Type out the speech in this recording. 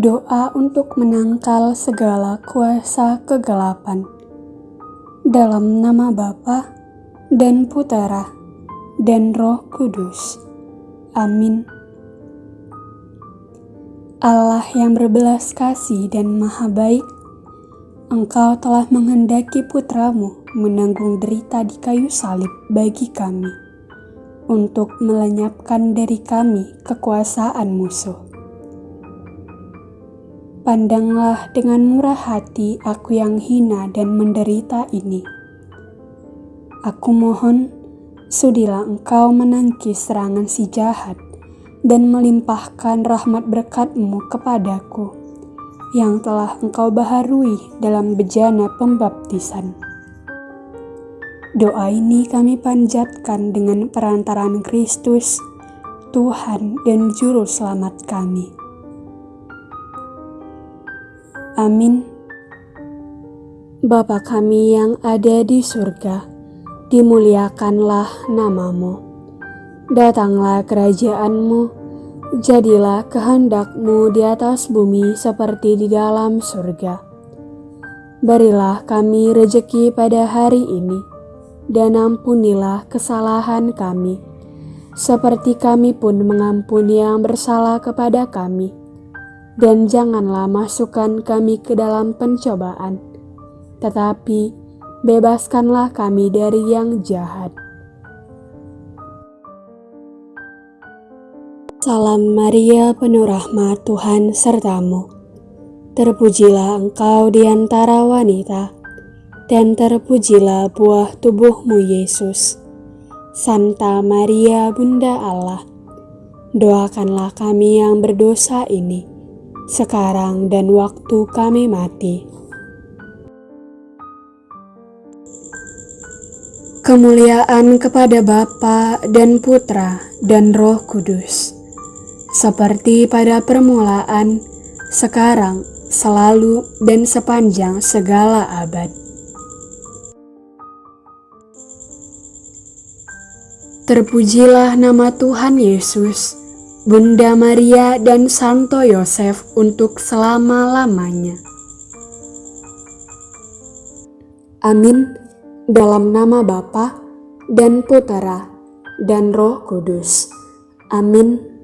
Doa untuk menangkal segala kuasa kegelapan. Dalam nama Bapa dan Putera dan Roh Kudus. Amin. Allah yang berbelas kasih dan maha baik, Engkau telah menghendaki putramu menanggung derita di kayu salib bagi kami, untuk melenyapkan dari kami kekuasaan musuh Pandanglah dengan murah hati aku yang hina dan menderita ini. Aku mohon, sudilah engkau menangkis serangan si jahat dan melimpahkan rahmat berkatmu kepadaku yang telah engkau baharui dalam bejana pembaptisan. Doa ini kami panjatkan dengan perantaraan Kristus, Tuhan dan Juru Selamat kami. Amin. Bapa kami yang ada di surga, dimuliakanlah namamu. Datanglah kerajaanmu, jadilah kehendakmu di atas bumi seperti di dalam surga. Berilah kami rejeki pada hari ini, dan ampunilah kesalahan kami, seperti kami pun mengampuni yang bersalah kepada kami dan janganlah masukkan kami ke dalam pencobaan, tetapi bebaskanlah kami dari yang jahat. Salam Maria, penuh rahmat Tuhan sertamu. Terpujilah engkau di antara wanita, dan terpujilah buah tubuhmu Yesus. Santa Maria, Bunda Allah, doakanlah kami yang berdosa ini sekarang dan waktu kami mati. Kemuliaan kepada Bapa dan Putra dan Roh Kudus, seperti pada permulaan, sekarang, selalu, dan sepanjang segala abad. Terpujilah nama Tuhan Yesus Bunda Maria dan Santo Yosef untuk selama-lamanya. Amin. Dalam nama Bapa dan Putera dan Roh Kudus. Amin.